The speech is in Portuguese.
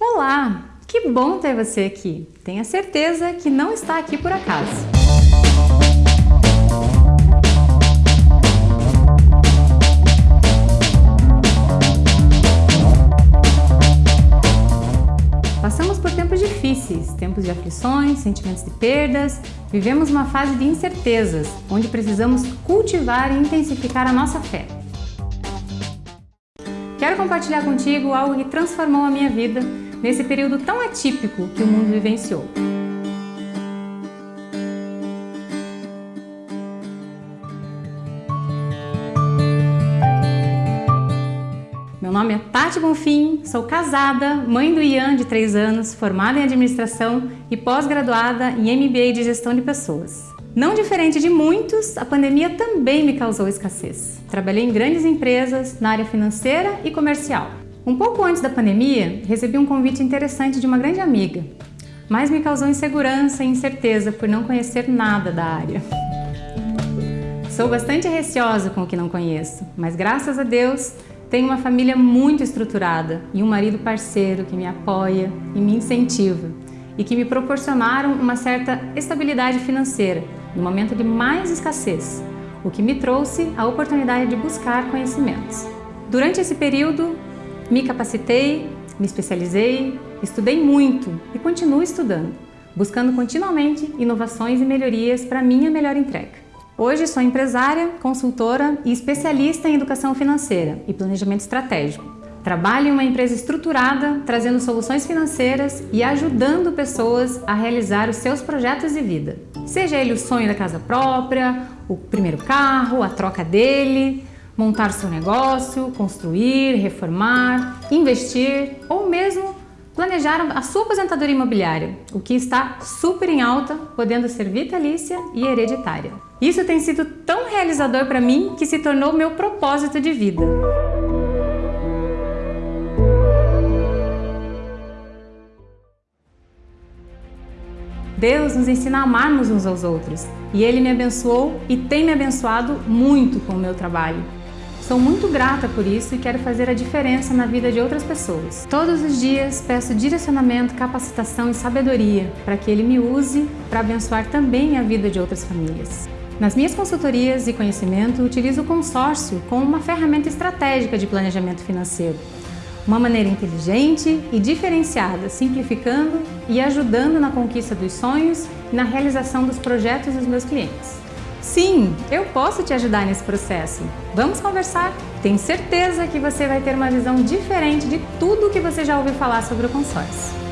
Olá! Que bom ter você aqui! Tenha certeza que não está aqui por acaso. Passamos por tempos difíceis, tempos de aflições, sentimentos de perdas, vivemos uma fase de incertezas, onde precisamos cultivar e intensificar a nossa fé. Quero compartilhar contigo algo que transformou a minha vida nesse período tão atípico que o mundo vivenciou. Meu nome é Tati Bonfim, sou casada, mãe do Ian de 3 anos, formada em administração e pós-graduada em MBA de gestão de pessoas. Não diferente de muitos, a pandemia também me causou escassez. Trabalhei em grandes empresas na área financeira e comercial. Um pouco antes da pandemia, recebi um convite interessante de uma grande amiga, mas me causou insegurança e incerteza por não conhecer nada da área. Sou bastante receosa com o que não conheço, mas graças a Deus tenho uma família muito estruturada e um marido parceiro que me apoia e me incentiva e que me proporcionaram uma certa estabilidade financeira no momento de mais escassez, o que me trouxe a oportunidade de buscar conhecimentos. Durante esse período, me capacitei, me especializei, estudei muito e continuo estudando, buscando continuamente inovações e melhorias para minha melhor entrega. Hoje sou empresária, consultora e especialista em educação financeira e planejamento estratégico. Trabalho em uma empresa estruturada, trazendo soluções financeiras e ajudando pessoas a realizar os seus projetos de vida. Seja ele o sonho da casa própria, o primeiro carro, a troca dele, montar seu negócio, construir, reformar, investir ou mesmo planejar a sua aposentadoria imobiliária, o que está super em alta, podendo ser vitalícia e hereditária. Isso tem sido tão realizador para mim que se tornou meu propósito de vida. Deus nos ensina a amarmos uns aos outros e Ele me abençoou e tem me abençoado muito com o meu trabalho. Sou muito grata por isso e quero fazer a diferença na vida de outras pessoas. Todos os dias peço direcionamento, capacitação e sabedoria para que Ele me use para abençoar também a vida de outras famílias. Nas minhas consultorias e conhecimento, utilizo o consórcio como uma ferramenta estratégica de planejamento financeiro. Uma maneira inteligente e diferenciada, simplificando e ajudando na conquista dos sonhos e na realização dos projetos dos meus clientes. Sim, eu posso te ajudar nesse processo. Vamos conversar? Tenho certeza que você vai ter uma visão diferente de tudo que você já ouviu falar sobre o consórcio.